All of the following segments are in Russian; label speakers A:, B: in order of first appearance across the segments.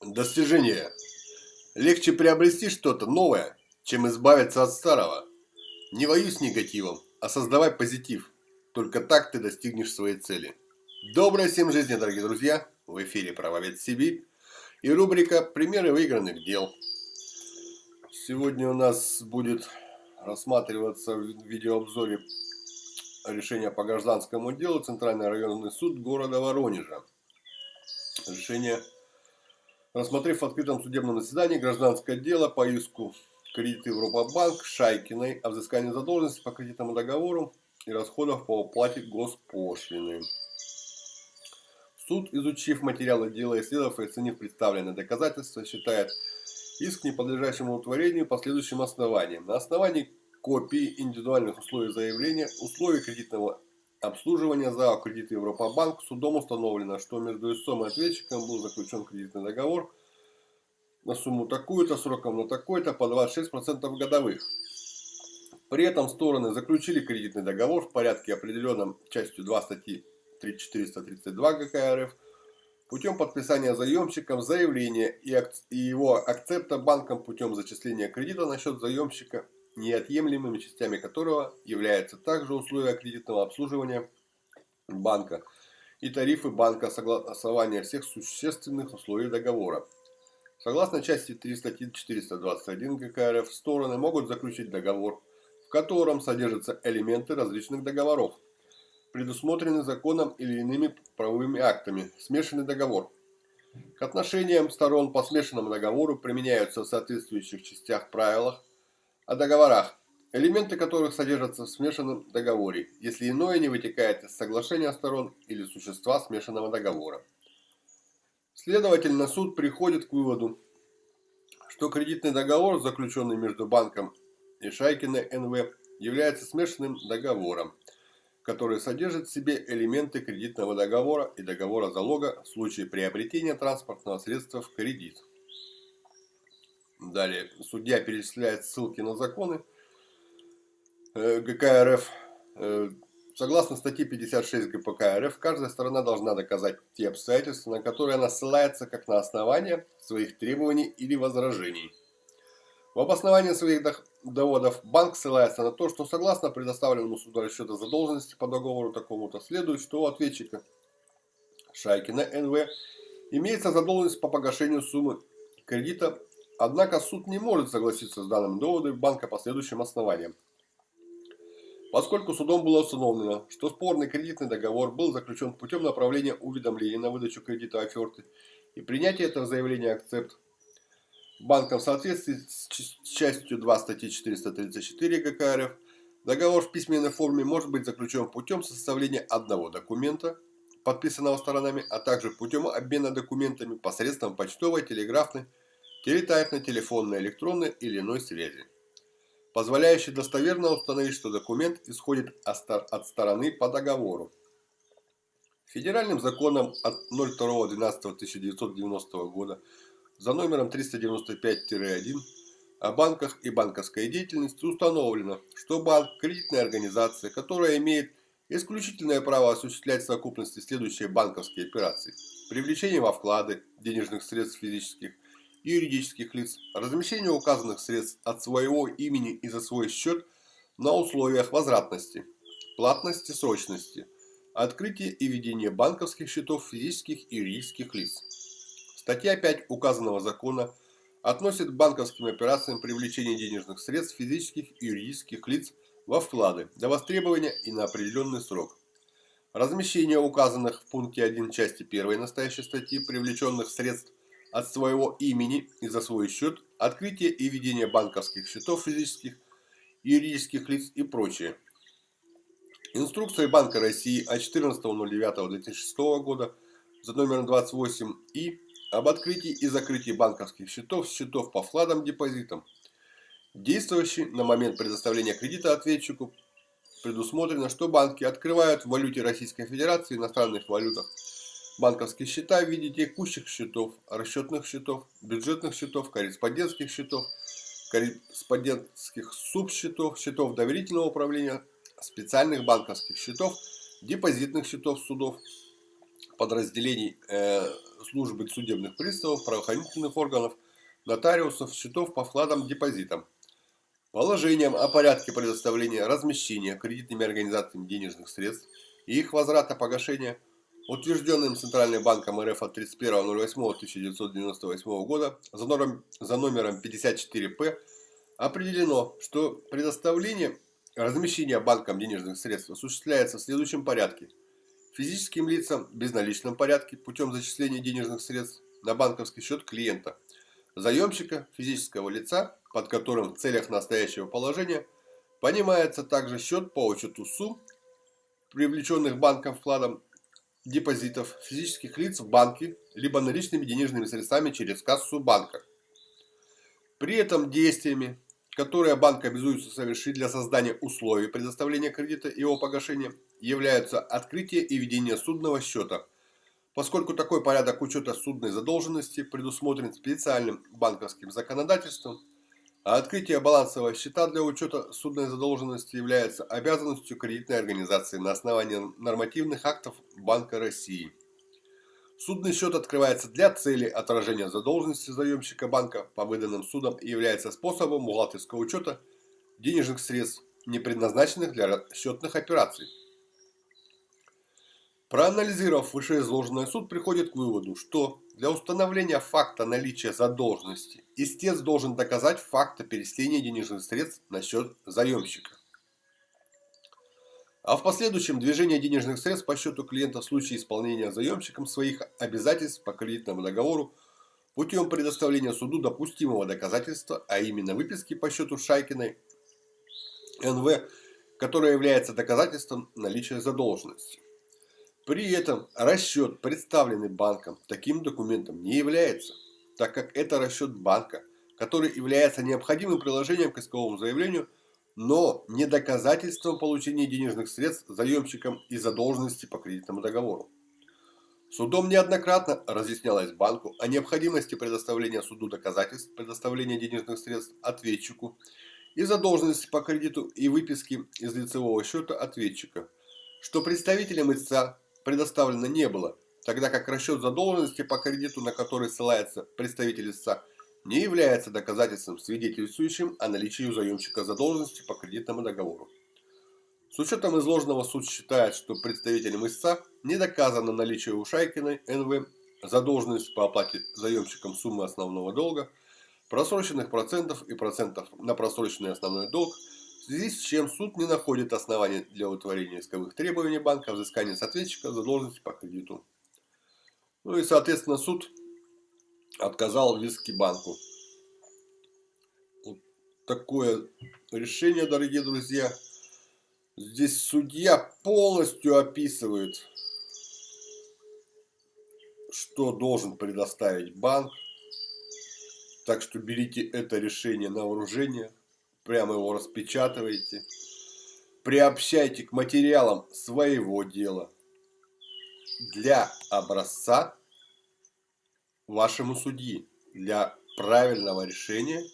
A: Достижение. Легче приобрести что-то новое, чем избавиться от старого. Не воюй с негативом, а создавай позитив. Только так ты достигнешь своей цели. Доброй всем жизни, дорогие друзья! В эфире «Правовед Сибирь» и рубрика «Примеры выигранных дел». Сегодня у нас будет рассматриваться в видеообзоре решение по гражданскому делу Центральный районный суд города Воронежа. Решение Рассмотрев в открытом судебном заседании гражданское дело по иску кредиты Европабанк Шайкиной о взыскании задолженности по кредитному договору и расходов по оплате госпошлины. Суд, изучив материалы дела, исследовав и оценив представленные доказательства, считает иск неподлежащим утворению по следующим основаниям. На основании копии индивидуальных условий заявления, условий кредитного обслуживания за кредит Европабанк судом установлено, что между истцом и ответчиком был заключен кредитный договор на сумму такую-то, сроком на такой-то, по 26% годовых. При этом стороны заключили кредитный договор в порядке определенном частью 2 статьи 3432 ГК РФ путем подписания заемщиком заявления и его акцепта банком путем зачисления кредита на счет заемщика неотъемлемыми частями которого являются также условия кредитного обслуживания банка и тарифы банка согласования всех существенных условий договора. Согласно части 3 статьи 421 ГК РФ, стороны могут заключить договор, в котором содержатся элементы различных договоров, предусмотренные законом или иными правовыми актами, смешанный договор. К отношениям сторон по смешанному договору применяются в соответствующих частях правилах о договорах, элементы которых содержатся в смешанном договоре, если иное не вытекает из соглашения сторон или существа смешанного договора. Следовательно, суд приходит к выводу, что кредитный договор, заключенный между банком и Шайкиной НВ, является смешанным договором, который содержит в себе элементы кредитного договора и договора залога в случае приобретения транспортного средства в кредит. Далее, судья перечисляет ссылки на законы э, ГК РФ. Э, согласно статье 56 ГПК РФ, каждая сторона должна доказать те обстоятельства, на которые она ссылается как на основание своих требований или возражений. В обосновании своих доводов банк ссылается на то, что согласно предоставленному суду расчета задолженности по договору такому-то следует, что у ответчика Шайкина НВ имеется задолженность по погашению суммы кредита Однако суд не может согласиться с данными доводами банка по следующим основаниям. Поскольку судом было установлено, что спорный кредитный договор был заключен путем направления уведомления на выдачу кредита оферты и принятия этого заявления акцепт банком в соответствии с частью 2 статьи 434 ГК РФ, договор в письменной форме может быть заключен путем составления одного документа, подписанного сторонами, а также путем обмена документами посредством почтовой, телеграфной, телетайпно-телефонной, электронной или иной связи, позволяющей достоверно установить, что документ исходит от стороны по договору. Федеральным законом от 02.12.1990 года за номером 395-1 о банках и банковской деятельности установлено, что банк – кредитная организация, которая имеет исключительное право осуществлять в совокупности следующие банковские операции. Привлечение во вклады денежных средств физических юридических лиц размещение указанных средств от своего имени и за свой счет на условиях возвратности, платности, срочности, открытие и ведение банковских счетов физических и юридических лиц. Статья 5 указанного закона относит к банковским операциям привлечение денежных средств физических и юридических лиц во вклады до востребования и на определенный срок. Размещение указанных в пункте 1 части 1 настоящей статьи привлеченных средств от своего имени и за свой счет, открытие и ведение банковских счетов физических, юридических лиц и прочее. Инструкция Банка России от 14.09.2006 года за номером 28 и об открытии и закрытии банковских счетов, счетов по вкладам, депозитам, действующий на момент предоставления кредита ответчику, предусмотрено, что банки открывают в валюте Российской Федерации, иностранных валютах, банковские счета в виде текущих счетов, расчетных счетов, бюджетных счетов, корреспондентских счетов, корреспондентских субсчетов, счетов доверительного управления, специальных банковских счетов, депозитных счетов судов, подразделений э, службы судебных приставов, правоохранительных органов, нотариусов, счетов по вкладам, депозитам. Положением о порядке предоставления размещения кредитными организациями денежных средств и их возврата погашения, утвержденным Центральным банком РФ от 31.08.1998 года за номером, за номером 54П, определено, что предоставление размещения банком денежных средств осуществляется в следующем порядке. Физическим лицам в безналичном порядке путем зачисления денежных средств на банковский счет клиента, заемщика физического лица под которым в целях настоящего положения понимается также счет по учету сумм, привлеченных банком вкладом депозитов физических лиц в банке, либо наличными денежными средствами через кассу банка. При этом действиями, которые банк обязуется совершить для создания условий предоставления кредита и его погашения, являются открытие и ведение судного счета, поскольку такой порядок учета судной задолженности предусмотрен специальным банковским законодательством – а открытие балансового счета для учета судной задолженности является обязанностью кредитной организации на основании нормативных актов Банка России. Судный счет открывается для цели отражения задолженности заемщика банка по выданным судам и является способом бухгалтерского учета денежных средств, не предназначенных для расчетных операций. Проанализировав вышеизложенное, суд приходит к выводу, что для установления факта наличия задолженности истец должен доказать факт перечисления денежных средств на счет заемщика. А в последующем движение денежных средств по счету клиента в случае исполнения заемщиком своих обязательств по кредитному договору путем предоставления суду допустимого доказательства, а именно выписки по счету Шайкиной НВ, которая является доказательством наличия задолженности. При этом расчет, представленный банком, таким документом не является, так как это расчет банка, который является необходимым приложением к исковому заявлению, но не доказательством получения денежных средств заемщиком из задолженности по кредитному договору. Судом неоднократно разъяснялось банку о необходимости предоставления суду доказательств предоставления денежных средств ответчику и задолженности по кредиту и выписки из лицевого счета ответчика, что представителям истца предоставлено не было, тогда как расчет задолженности по кредиту, на который ссылается представитель истца, не является доказательством, свидетельствующим о наличии у заемщика задолженности по кредитному договору. С учетом изложенного суд считает, что представителям истца не доказано наличие у Шайкиной НВ задолженности по оплате заемщикам суммы основного долга, просроченных процентов и процентов на просроченный основной долг, связи с чем суд не находит оснований для удовлетворения исковых требований банка взыскания с ответчика задолженности по кредиту. Ну и, соответственно, суд отказал в иске банку. Вот такое решение, дорогие друзья. Здесь судья полностью описывает, что должен предоставить банк. Так что берите это решение на вооружение прямо его распечатываете, приобщайте к материалам своего дела. Для образца вашему судьи, для правильного решения,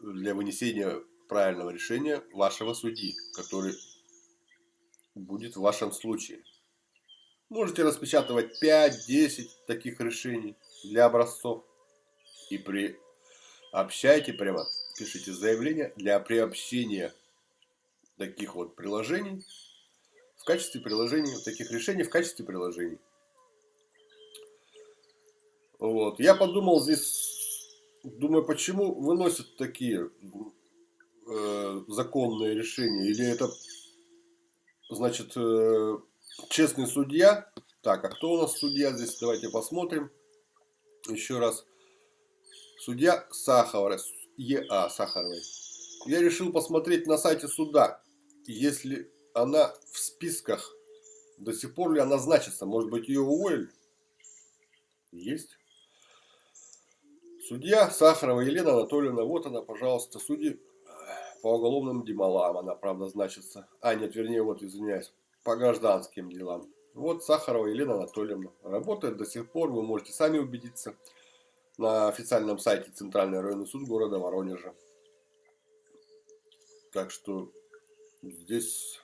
A: для вынесения правильного решения вашего судьи, который будет в вашем случае. Можете распечатывать 5-10 таких решений для образцов. И приобщайте прямо пишите заявление для приобщения таких вот приложений в качестве приложений, таких решений в качестве приложений. Вот. Я подумал здесь, думаю, почему выносят такие э, законные решения? Или это, значит, э, честный судья? Так, а кто у нас судья здесь? Давайте посмотрим еще раз. Судья Сахаров, Е.А. Сахаровой. Я решил посмотреть на сайте суда, если она в списках, до сих пор ли она значится. Может быть, ее уволили? Есть. Судья Сахарова Елена Анатольевна, вот она, пожалуйста, судьи по уголовным делам, она, правда, значится. А, нет, вернее, вот, извиняюсь, по гражданским делам. Вот Сахарова Елена Анатольевна. Работает до сих пор, вы можете сами убедиться на официальном сайте Центральный районный суд города Воронежа. Так что здесь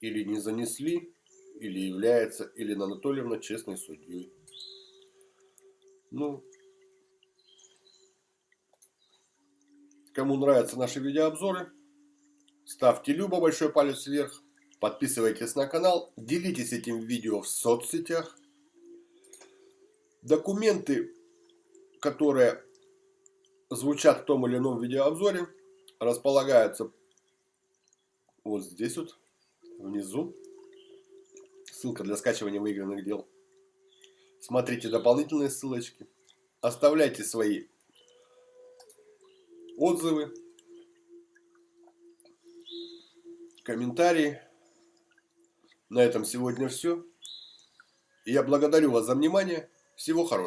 A: или не занесли, или является Елена Анатольевна честной судьей. Ну, кому нравятся наши видеообзоры, ставьте любо большой палец вверх, подписывайтесь на канал, делитесь этим видео в соцсетях. Документы, которые звучат в том или ином видеообзоре, располагаются вот здесь вот, внизу. Ссылка для скачивания выигранных дел. Смотрите дополнительные ссылочки. Оставляйте свои отзывы, комментарии. На этом сегодня все. Я благодарю вас за внимание. Всего хорошего.